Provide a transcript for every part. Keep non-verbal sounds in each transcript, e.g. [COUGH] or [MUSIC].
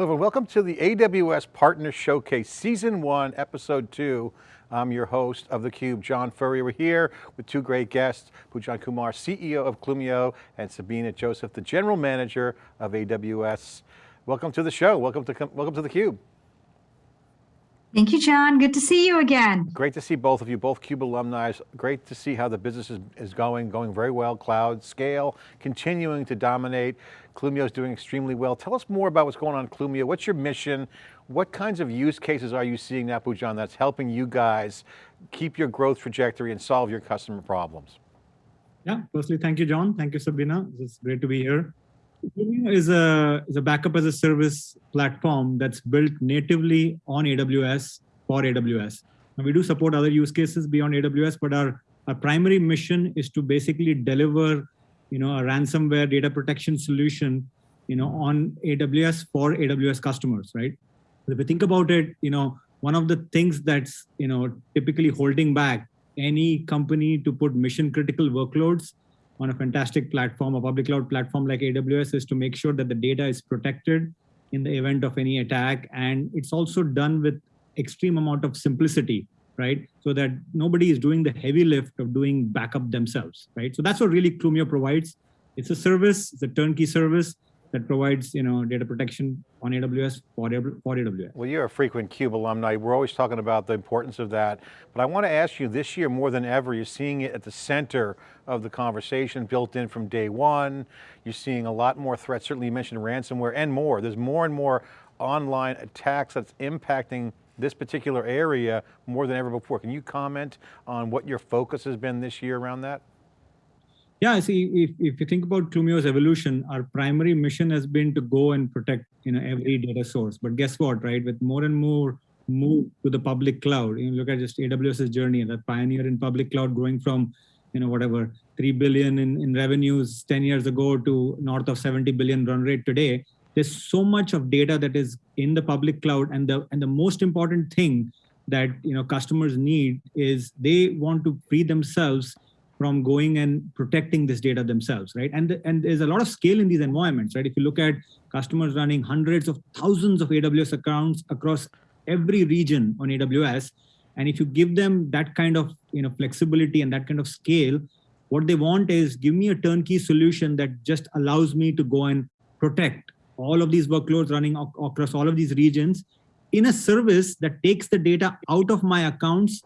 Hello and welcome to the AWS Partner Showcase Season 1, Episode 2. I'm your host of theCUBE, John Furrier. We're here with two great guests, Poojan Kumar, CEO of Clumio, and Sabina Joseph, the General Manager of AWS. Welcome to the show, welcome to, welcome to theCUBE. Thank you, John. Good to see you again. Great to see both of you, both CUBE alumni. Great to see how the business is, is going, going very well, cloud, scale, continuing to dominate. Clumio is doing extremely well. Tell us more about what's going on at Clumio. What's your mission? What kinds of use cases are you seeing now, Poojan, that's helping you guys keep your growth trajectory and solve your customer problems? Yeah, firstly, thank you, John. Thank you, Sabina. It's great to be here is a, is a backup as a service platform that's built natively on AWS for AWS. And we do support other use cases beyond AWS, but our, our primary mission is to basically deliver you know, a ransomware data protection solution you know, on AWS for AWS customers, right? If you think about it, you know, one of the things that's you know typically holding back any company to put mission critical workloads on a fantastic platform, a public cloud platform like AWS is to make sure that the data is protected in the event of any attack. And it's also done with extreme amount of simplicity, right? So that nobody is doing the heavy lift of doing backup themselves, right? So that's what really Clumio provides. It's a service, it's a turnkey service that provides you know data protection on AWS for, for AWS. Well, you're a frequent CUBE alumni. We're always talking about the importance of that. But I want to ask you this year more than ever, you're seeing it at the center of the conversation built in from day one. You're seeing a lot more threats, certainly you mentioned ransomware and more. There's more and more online attacks that's impacting this particular area more than ever before. Can you comment on what your focus has been this year around that? Yeah, see, if, if you think about Clumio's evolution, our primary mission has been to go and protect you know every data source. But guess what, right? With more and more move to the public cloud, you know, look at just AWS's journey, that pioneer in public cloud growing from, you know, whatever, 3 billion in, in revenues 10 years ago to north of 70 billion run rate today. There's so much of data that is in the public cloud. And the, and the most important thing that, you know, customers need is they want to free themselves from going and protecting this data themselves, right? And, and there's a lot of scale in these environments, right? If you look at customers running hundreds of thousands of AWS accounts across every region on AWS, and if you give them that kind of you know flexibility and that kind of scale, what they want is give me a turnkey solution that just allows me to go and protect all of these workloads running across all of these regions in a service that takes the data out of my accounts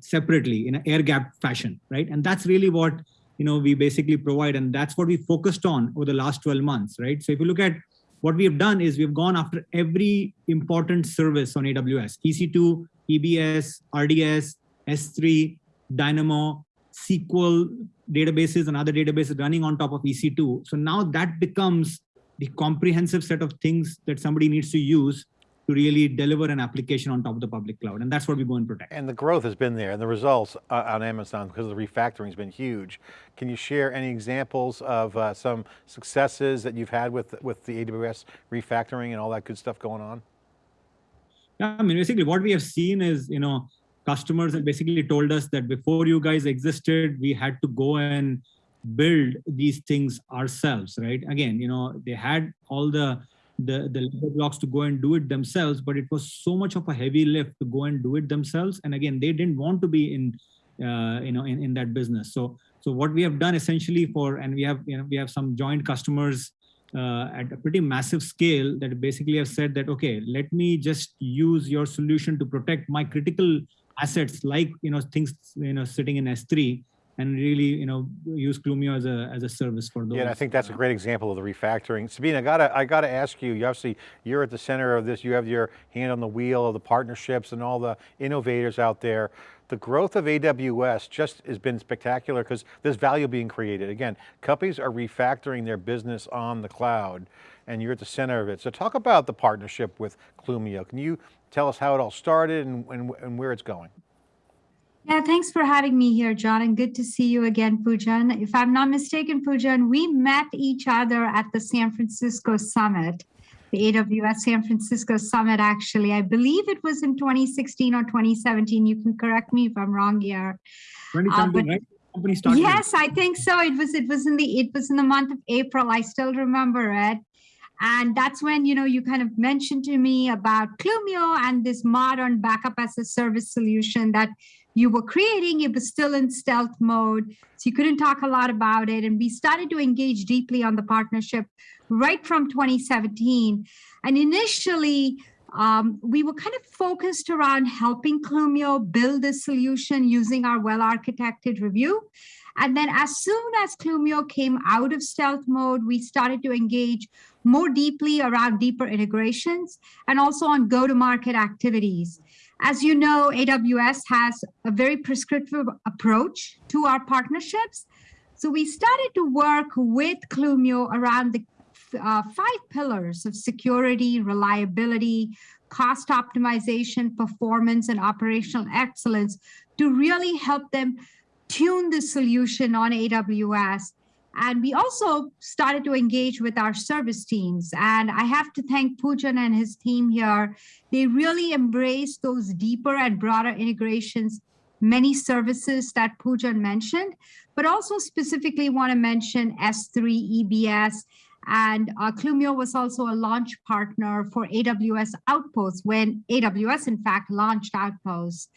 separately in an air gap fashion, right? And that's really what you know we basically provide, and that's what we focused on over the last 12 months, right? So if you look at what we have done is we've gone after every important service on AWS, EC2, EBS, RDS, S3, Dynamo, SQL databases and other databases running on top of EC2. So now that becomes the comprehensive set of things that somebody needs to use to really deliver an application on top of the public cloud. And that's what we go and protect. And the growth has been there and the results uh, on Amazon because of the refactoring has been huge. Can you share any examples of uh, some successes that you've had with, with the AWS refactoring and all that good stuff going on? Yeah, I mean, basically what we have seen is, you know, customers have basically told us that before you guys existed, we had to go and build these things ourselves, right? Again, you know, they had all the the the blocks to go and do it themselves but it was so much of a heavy lift to go and do it themselves. And again they didn't want to be in uh, you know in, in that business. So so what we have done essentially for and we have you know we have some joint customers uh, at a pretty massive scale that basically have said that okay let me just use your solution to protect my critical assets like you know things you know sitting in s3 and really, you know, use Clumio as a as a service for those. Yeah, I think that's a uh, great example of the refactoring. Sabina, I gotta I gotta ask you. You obviously you're at the center of this. You have your hand on the wheel of the partnerships and all the innovators out there. The growth of AWS just has been spectacular because there's value being created. Again, companies are refactoring their business on the cloud and you're at the center of it. So talk about the partnership with Clumio. Can you tell us how it all started and, and, and where it's going? Yeah, thanks for having me here, John, and good to see you again, Poojan. If I'm not mistaken, Poojan, we met each other at the San Francisco Summit, the AWS San Francisco Summit, actually. I believe it was in 2016 or 2017. You can correct me if I'm wrong here. Uh, but, right? Yes, I think so. It was it was in the it was in the month of April. I still remember it. And that's when, you know, you kind of mentioned to me about Clumio and this modern backup as a service solution that you were creating. It was still in stealth mode. So you couldn't talk a lot about it. And we started to engage deeply on the partnership right from 2017. And initially, um, we were kind of focused around helping Clumio build a solution using our well-architected review. And then as soon as Clumio came out of stealth mode, we started to engage more deeply around deeper integrations and also on go-to-market activities. As you know, AWS has a very prescriptive approach to our partnerships. So we started to work with Clumio around the uh, five pillars of security, reliability, cost optimization, performance, and operational excellence to really help them tune the solution on AWS. And we also started to engage with our service teams. And I have to thank Poojan and his team here. They really embraced those deeper and broader integrations, many services that Poojan mentioned, but also specifically want to mention S3 EBS and uh, Clumio was also a launch partner for AWS Outposts when AWS, in fact, launched Outposts.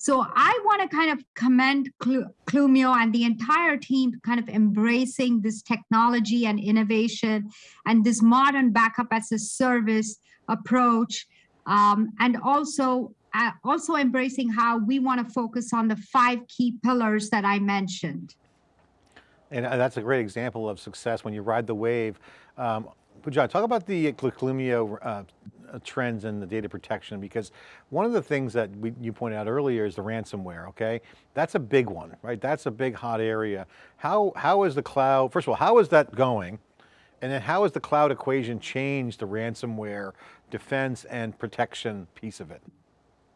So I want to kind of commend Clumio and the entire team kind of embracing this technology and innovation and this modern backup as a service approach, um, and also uh, also embracing how we want to focus on the five key pillars that I mentioned. And uh, that's a great example of success when you ride the wave. Um, Poojan, talk about the Clumio uh, Uh, trends in the data protection because one of the things that we, you pointed out earlier is the ransomware, okay? That's a big one, right? That's a big hot area. How, how is the cloud, first of all, how is that going? And then how has the cloud equation changed the ransomware defense and protection piece of it?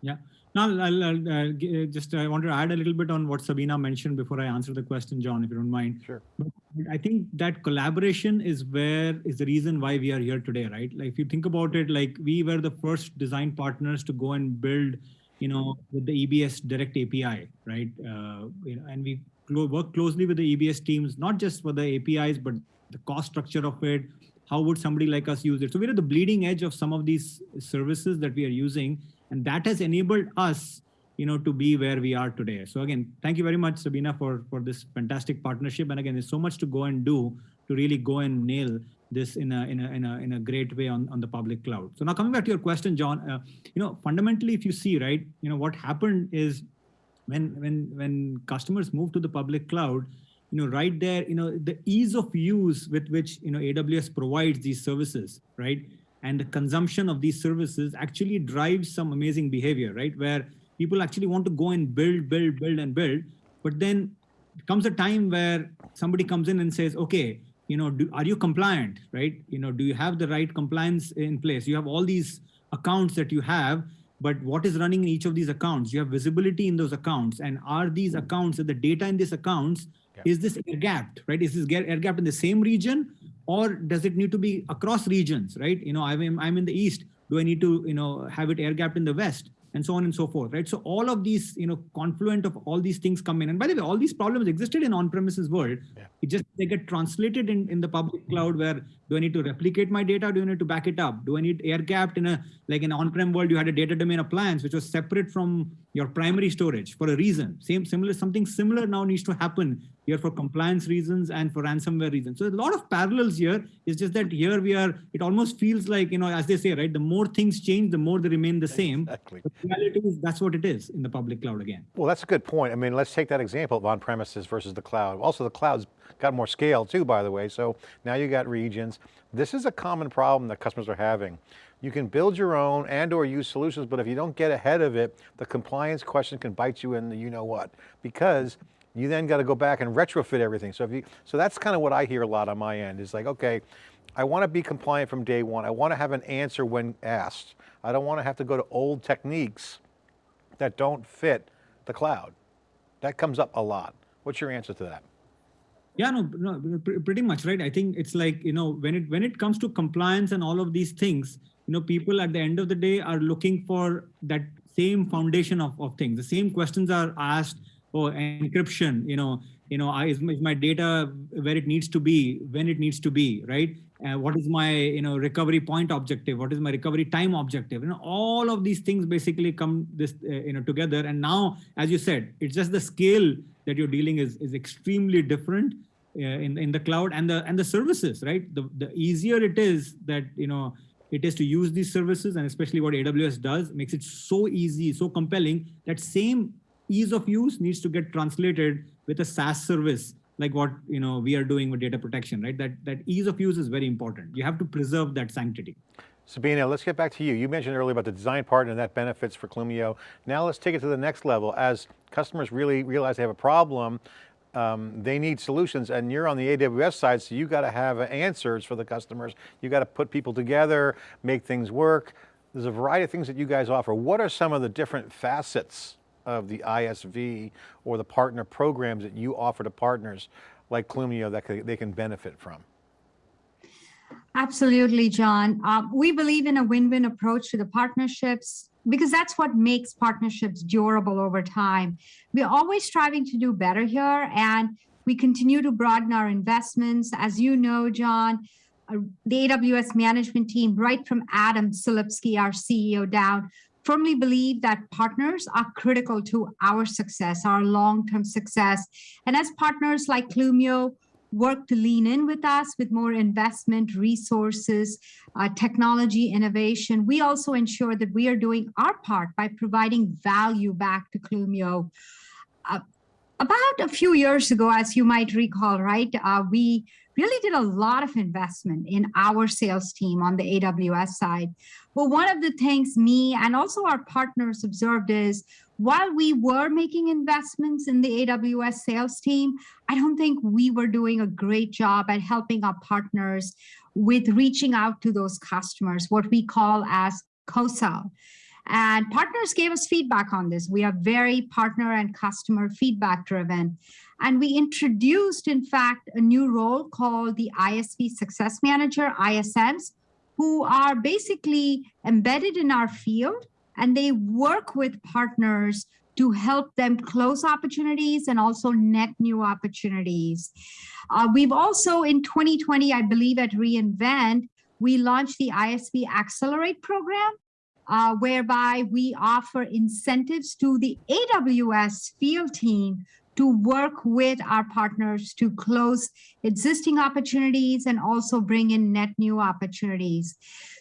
Yeah, now, I'll, I'll uh, just I want to add a little bit on what Sabina mentioned before I answer the question, John, if you don't mind. Sure. But I think that collaboration is where is the reason why we are here today, right? Like if you think about it, like we were the first design partners to go and build, you know, with the EBS direct API, right? Uh, you know, and we work closely with the EBS teams, not just for the APIs, but the cost structure of it. How would somebody like us use it? So we're at the bleeding edge of some of these services that we are using and that has enabled us you know, to be where we are today. So again, thank you very much, Sabina, for, for this fantastic partnership. And again, there's so much to go and do to really go and nail this in a, in a, in a, in a great way on, on the public cloud. So now coming back to your question, John, uh, you know, fundamentally, if you see, right, you know, what happened is when, when, when customers move to the public cloud, you know, right there, you know, the ease of use with which, you know, AWS provides these services, right? And the consumption of these services actually drives some amazing behavior, right? Where people actually want to go and build, build, build and build. But then comes a time where somebody comes in and says, okay, you know, do, are you compliant, right? You know, do you have the right compliance in place? You have all these accounts that you have, but what is running in each of these accounts? You have visibility in those accounts. And are these hmm. accounts, the data in these accounts, is this air gapped, right? Is this air gapped in the same region or does it need to be across regions, right? You know, I'm, I'm in the East. Do I need to, you know, have it air gapped in the West? And so on and so forth, right? So all of these, you know, confluent of all these things come in. And by the way, all these problems existed in on-premises world. Yeah. It just, they get translated in, in the public cloud where do I need to replicate my data? Do I need to back it up? Do I need air gapped in a, like an on-prem world, you had a data domain appliance, which was separate from your primary storage for a reason. Same, similar, something similar now needs to happen here for compliance reasons and for ransomware reasons. So a lot of parallels here. It's just that here we are, it almost feels like, you know, as they say, right, the more things change, the more they remain the same. Exactly. But that's what it is in the public cloud again. Well, that's a good point. I mean, let's take that example of on-premises versus the cloud. Also, the cloud's got more scale too, by the way. So now you got regions. This is a common problem that customers are having. You can build your own and or use solutions, but if you don't get ahead of it, the compliance question can bite you in the you know what, because you then got to go back and retrofit everything. So if you, so that's kind of what I hear a lot on my end is like, okay, I want to be compliant from day one. I want to have an answer when asked. I don't want to have to go to old techniques that don't fit the cloud. That comes up a lot. What's your answer to that? Yeah, no, no, pretty much right. I think it's like you know when it when it comes to compliance and all of these things, you know, people at the end of the day are looking for that same foundation of, of things. The same questions are asked oh, encryption, you know, you know, I, is, my, is my data where it needs to be, when it needs to be, right? Uh, what is my, you know, recovery point objective? What is my recovery time objective? You know, all of these things basically come this, uh, you know, together. And now, as you said, it's just the scale that you're dealing is, is extremely different uh, in, in the cloud and the, and the services, right? The, the easier it is that, you know, it is to use these services and especially what AWS does makes it so easy, so compelling that same ease of use needs to get translated with a SaaS service like what you know we are doing with data protection, right? That that ease of use is very important. You have to preserve that sanctity. Sabina, let's get back to you. You mentioned earlier about the design partner and that benefits for Clumio. Now let's take it to the next level. As customers really realize they have a problem, um, they need solutions and you're on the AWS side, so you got to have answers for the customers. You got to put people together, make things work. There's a variety of things that you guys offer. What are some of the different facets of the ISV or the partner programs that you offer to partners like Clumio that they can benefit from? Absolutely, John. Uh, we believe in a win-win approach to the partnerships because that's what makes partnerships durable over time. We're always striving to do better here and we continue to broaden our investments. As you know, John, uh, the AWS management team, right from Adam Selipsky, our CEO down, firmly believe that partners are critical to our success, our long-term success. And as partners like Clumio work to lean in with us with more investment, resources, uh, technology, innovation, we also ensure that we are doing our part by providing value back to Clumio. Uh, about a few years ago, as you might recall, right, uh, we really did a lot of investment in our sales team on the AWS side. Well, one of the things me and also our partners observed is while we were making investments in the AWS sales team, I don't think we were doing a great job at helping our partners with reaching out to those customers, what we call as co-sell. And partners gave us feedback on this. We are very partner and customer feedback driven. And we introduced, in fact, a new role called the ISV Success Manager, ISMs, who are basically embedded in our field and they work with partners to help them close opportunities and also net new opportunities. Uh, we've also in 2020, I believe at reInvent, we launched the ISV Accelerate program, uh, whereby we offer incentives to the AWS field team to work with our partners to close existing opportunities and also bring in net new opportunities.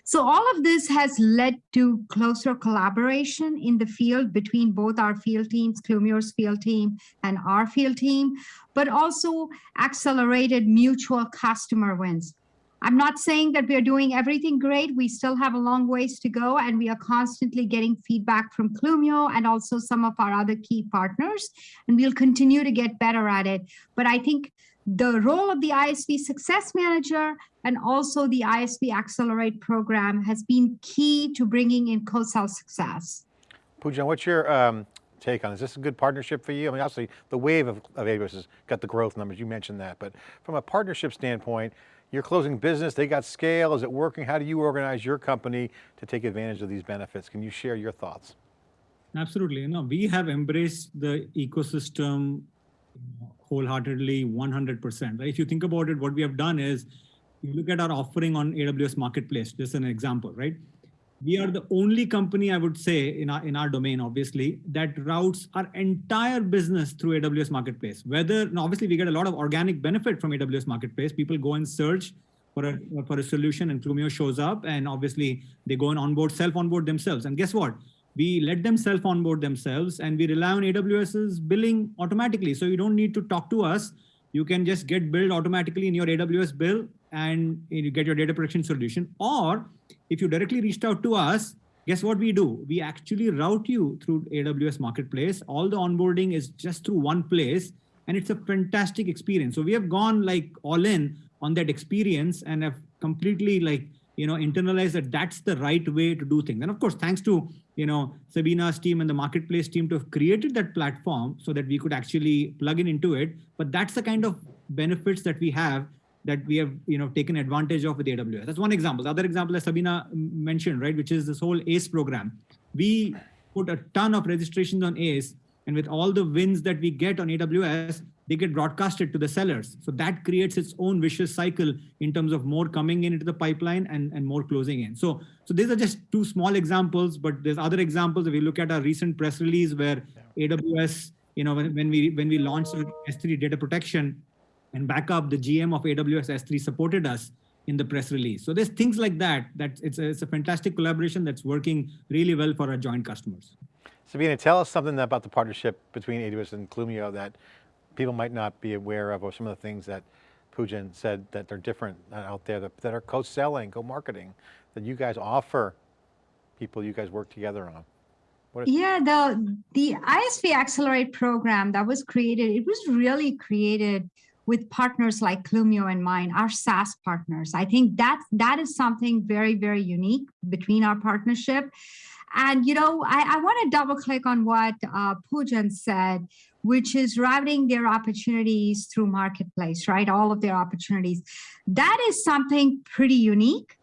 So all of this has led to closer collaboration in the field between both our field teams, Clumio's field team and our field team, but also accelerated mutual customer wins. I'm not saying that we are doing everything great. We still have a long ways to go and we are constantly getting feedback from Clumio and also some of our other key partners. And we'll continue to get better at it. But I think the role of the ISV Success Manager and also the ISV Accelerate program has been key to bringing in co-sell success. Poojan, what's your um, take on this? Is this a good partnership for you? I mean, obviously the wave of, of AWS has got the growth numbers, you mentioned that, but from a partnership standpoint, you're closing business, they got scale, is it working? How do you organize your company to take advantage of these benefits? Can you share your thoughts? Absolutely, no, we have embraced the ecosystem wholeheartedly 100%. Right? If you think about it, what we have done is, you look at our offering on AWS Marketplace, just an example, right? We are the only company I would say in our in our domain, obviously, that routes our entire business through AWS Marketplace. Whether obviously we get a lot of organic benefit from AWS Marketplace. People go and search for a for a solution, and Clumio shows up, and obviously they go and onboard, self onboard themselves. And guess what? We let them self onboard themselves, and we rely on AWS's billing automatically. So you don't need to talk to us. You can just get billed automatically in your AWS bill, and you get your data protection solution. Or if you directly reached out to us, guess what we do? We actually route you through AWS Marketplace. All the onboarding is just through one place and it's a fantastic experience. So we have gone like all in on that experience and have completely like, you know, internalized that that's the right way to do things. And of course, thanks to, you know, Sabina's team and the marketplace team to have created that platform so that we could actually plug in into it. But that's the kind of benefits that we have that we have you know taken advantage of with AWS. That's one example. The other example, as Sabina mentioned, right, which is this whole ACE program. We put a ton of registrations on ACE, and with all the wins that we get on AWS, they get broadcasted to the sellers. So that creates its own vicious cycle in terms of more coming in into the pipeline and, and more closing in. So, so these are just two small examples, but there's other examples. If we look at our recent press release where AWS, you know, when, when we when we launched S3 data protection and backup, the GM of AWS S3 supported us in the press release. So there's things like that. That it's a, it's a fantastic collaboration that's working really well for our joint customers. Sabina, tell us something about the partnership between AWS and Clumio that people might not be aware of, or some of the things that Poojan said that they're different uh, out there that, that are co-selling, co-marketing, that you guys offer people you guys work together on. Yeah, the the ISV Accelerate program that was created, it was really created with partners like Clumio and mine, our SaaS partners. I think that that is something very, very unique between our partnership. And you know, I, I want to double click on what uh, Poojan said, which is routing their opportunities through marketplace, right? All of their opportunities. That is something pretty unique.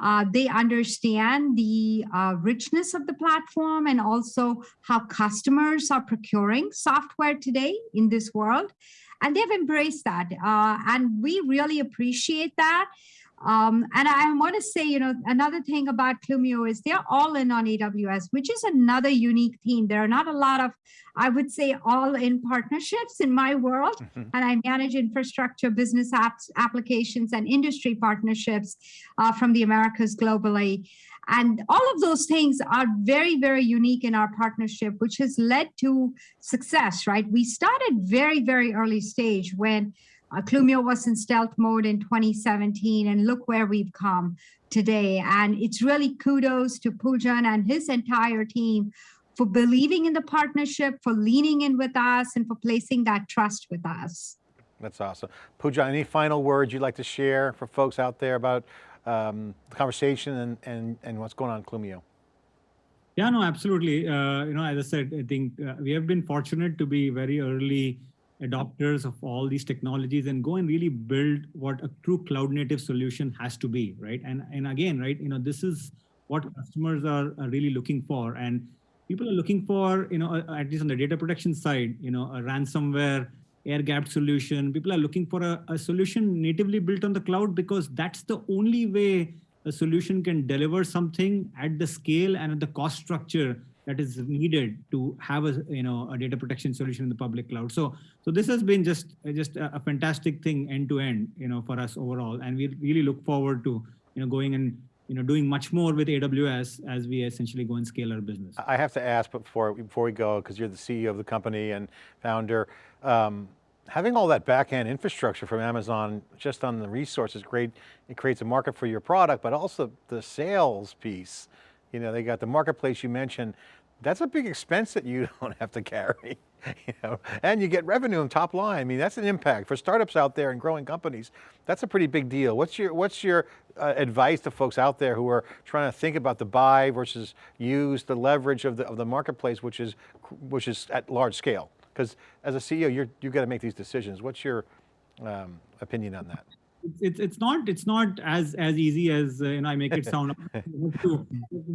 Uh, they understand the uh, richness of the platform and also how customers are procuring software today in this world. And they've embraced that. Uh, and we really appreciate that. Um, and I want to say, you know, another thing about Clumio is they're all in on AWS, which is another unique theme. There are not a lot of, I would say, all in partnerships in my world. Mhm. And I manage infrastructure, business apps, applications, and industry partnerships uh, from the Americas globally. And all of those things are very, very unique in our partnership, which has led to success, right? We started very, very early stage when uh, Clumio was in stealth mode in 2017, and look where we've come today. And it's really kudos to Poojan and his entire team for believing in the partnership, for leaning in with us, and for placing that trust with us. That's awesome. Poojan, any final words you'd like to share for folks out there about um, the conversation and, and, and what's going on in Clumio? Yeah, no, absolutely. Uh, you know, as I said, I think uh, we have been fortunate to be very early adopters of all these technologies and go and really build what a true cloud native solution has to be, right? And and again, right, you know, this is what customers are, are really looking for, and people are looking for, you know, at least on the data protection side, you know, a ransomware air gapped solution. People are looking for a, a solution natively built on the cloud because that's the only way a solution can deliver something at the scale and at the cost structure that is needed to have a you know a data protection solution in the public cloud so so this has been just just a, a fantastic thing end to end you know for us overall and we really look forward to you know going and you know doing much more with aws as we essentially go and scale our business. I have to ask before, before we go, because you're the CEO of the company and founder, um, having all that back-end infrastructure from Amazon just on the resources, great, it creates a market for your product, but also the sales piece. You know, they got the marketplace you mentioned, that's a big expense that you [LAUGHS] don't have to carry, [LAUGHS] you know, and you get revenue and top line. I mean, that's an impact for startups out there and growing companies. That's a pretty big deal. What's your, what's your uh, advice to folks out there who are trying to think about the buy versus use, the leverage of the, of the marketplace, which is, which is at large scale? Because as a CEO, you're, you've got to make these decisions. What's your um, opinion on that? It's it's not it's not as as easy as uh, you know I make it sound. [LAUGHS] To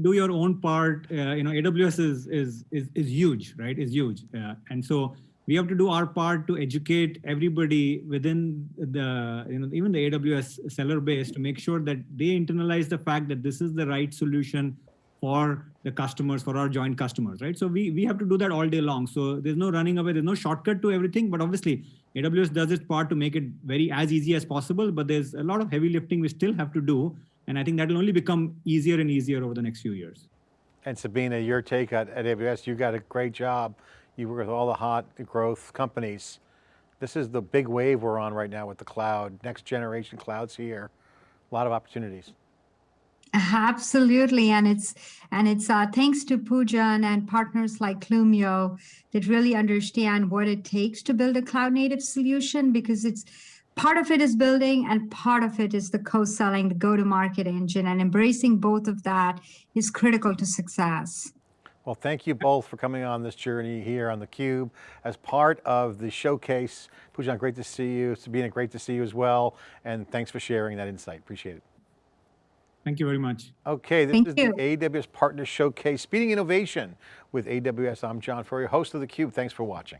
do your own part. Uh, you know, AWS is is is is huge, right? Is huge, uh, and so we have to do our part to educate everybody within the you know even the AWS seller base to make sure that they internalize the fact that this is the right solution for the customers, for our joint customers, right? So we we have to do that all day long. So there's no running away, there's no shortcut to everything, but obviously AWS does its part to make it very as easy as possible, but there's a lot of heavy lifting we still have to do. And I think that will only become easier and easier over the next few years. And Sabina, your take at, at AWS, you got a great job. You work with all the hot growth companies. This is the big wave we're on right now with the cloud. Next generation clouds here. A lot of opportunities. Absolutely, and it's and it's uh, thanks to Poojan and partners like Clumio that really understand what it takes to build a cloud native solution because it's part of it is building and part of it is the co-selling, the go-to-market engine, and embracing both of that is critical to success. Well, thank you both for coming on this journey here on theCUBE as part of the showcase. Poojan, great to see you. Sabina, great to see you as well. And thanks for sharing that insight, appreciate it. Thank you very much. Okay, this Thank is you. the AWS Partner Showcase, Speeding Innovation with AWS. I'm John Furrier, host of theCUBE. Thanks for watching.